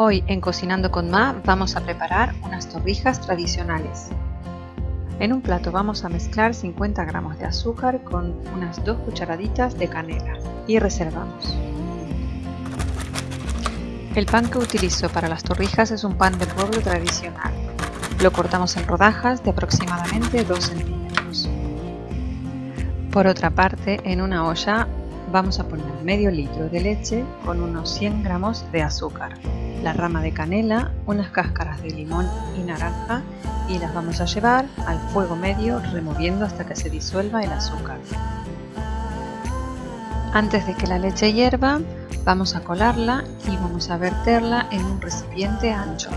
Hoy en Cocinando con Ma vamos a preparar unas torrijas tradicionales. En un plato vamos a mezclar 50 gramos de azúcar con unas 2 cucharaditas de canela y reservamos. El pan que utilizo para las torrijas es un pan de pueblo tradicional. Lo cortamos en rodajas de aproximadamente 2 centímetros. Por otra parte, en una olla vamos a poner medio litro de leche con unos 100 gramos de azúcar, la rama de canela, unas cáscaras de limón y naranja y las vamos a llevar al fuego medio removiendo hasta que se disuelva el azúcar. Antes de que la leche hierva, vamos a colarla y vamos a verterla en un recipiente ancho.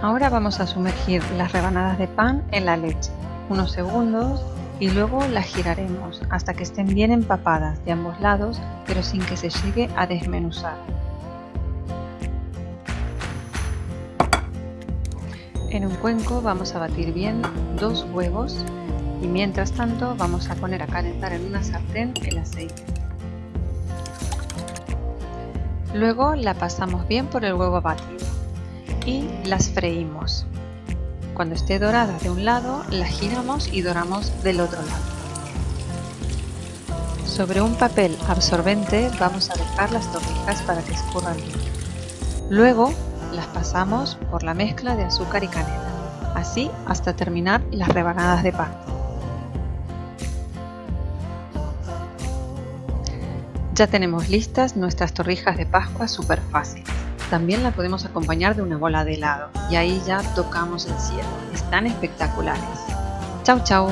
Ahora vamos a sumergir las rebanadas de pan en la leche, unos segundos y luego las giraremos hasta que estén bien empapadas de ambos lados pero sin que se llegue a desmenuzar. En un cuenco vamos a batir bien dos huevos y mientras tanto vamos a poner a calentar en una sartén el aceite. Luego la pasamos bien por el huevo batido y las freímos. Cuando esté dorada de un lado, la giramos y doramos del otro lado. Sobre un papel absorbente vamos a dejar las torrijas para que escurran bien. Luego las pasamos por la mezcla de azúcar y canela, así hasta terminar las rebanadas de pan. Ya tenemos listas nuestras torrijas de Pascua súper fáciles. También la podemos acompañar de una bola de helado y ahí ya tocamos el cielo. Están espectaculares. Chau chau.